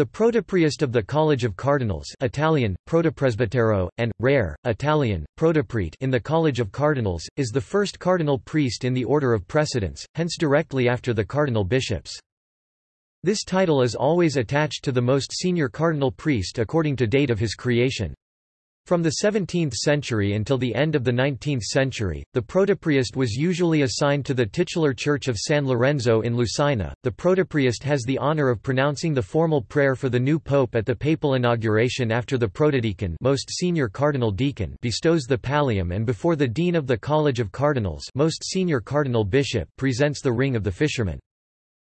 The protopriest of the College of Cardinals Italian, protopresbitero, and, rare, Italian, protoprete in the College of Cardinals, is the first cardinal priest in the order of precedence, hence directly after the cardinal bishops. This title is always attached to the most senior cardinal priest according to date of his creation. From the 17th century until the end of the 19th century, the protopriest was usually assigned to the titular church of San Lorenzo in Lucina. The protopriest has the honor of pronouncing the formal prayer for the new pope at the papal inauguration after the protodeacon, most senior cardinal deacon, bestows the pallium and before the dean of the College of Cardinals, most senior cardinal bishop, presents the ring of the fisherman.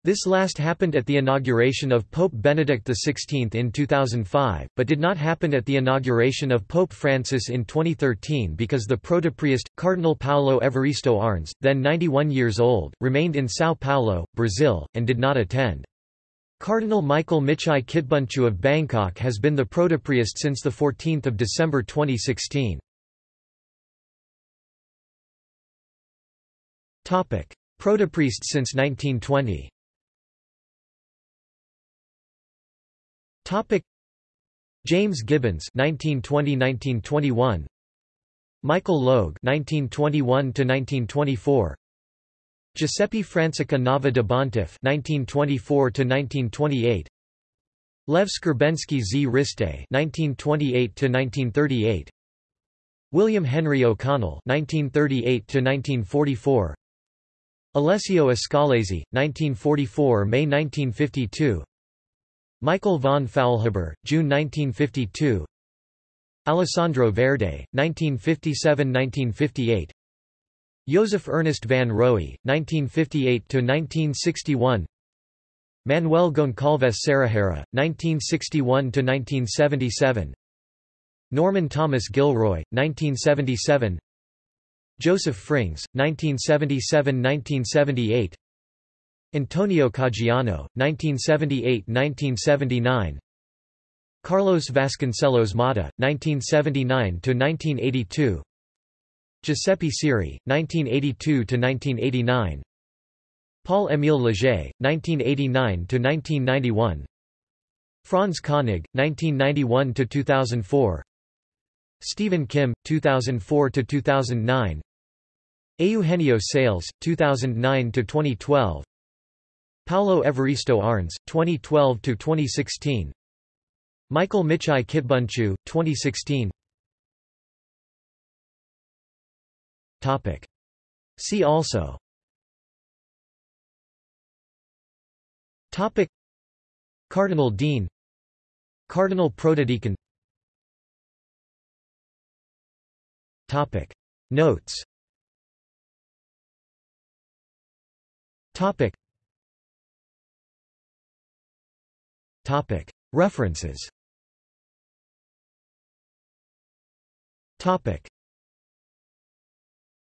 This last happened at the inauguration of Pope Benedict XVI in 2005, but did not happen at the inauguration of Pope Francis in 2013 because the protopriest, Cardinal Paulo Evaristo Arns, then 91 years old, remained in São Paulo, Brazil, and did not attend. Cardinal Michael Michai Kitbunchu of Bangkok has been the protopriest since 14 December 2016. Protopriest since 1920 Topic. James Gibbons 1920-1921 Michael Logue 1921-1924 Giuseppe Francica Nava de Bontiff 1924-1928 Lev Skrbensky z. Riste 1928-1938 William Henry O'Connell 1938-1944 Alessio Ascalesi 1944-May 1952 Michael von Faulhaber, June 1952 Alessandro Verde, 1957–1958 Joseph Ernest van Roey, 1958–1961 Manuel Goncalves Cerejeira, 1961–1977 Norman Thomas Gilroy, 1977 Joseph Frings, 1977–1978 Antonio Caggiano, 1978–1979 Carlos Vasconcelos Mata, 1979–1982 Giuseppe Siri, 1982–1989 Paul-Émile Léger, 1989–1991 Franz Koenig, 1991–2004 Stephen Kim, 2004–2009 Eugenio Sales, 2009–2012 Paulo Evaristo Arns, 2012–2016 Michael Michai Kitbunchu, 2016 Topic. See also. Topic. Cardinal Dean. Cardinal Protodeacon. Topic. Notes. Topic References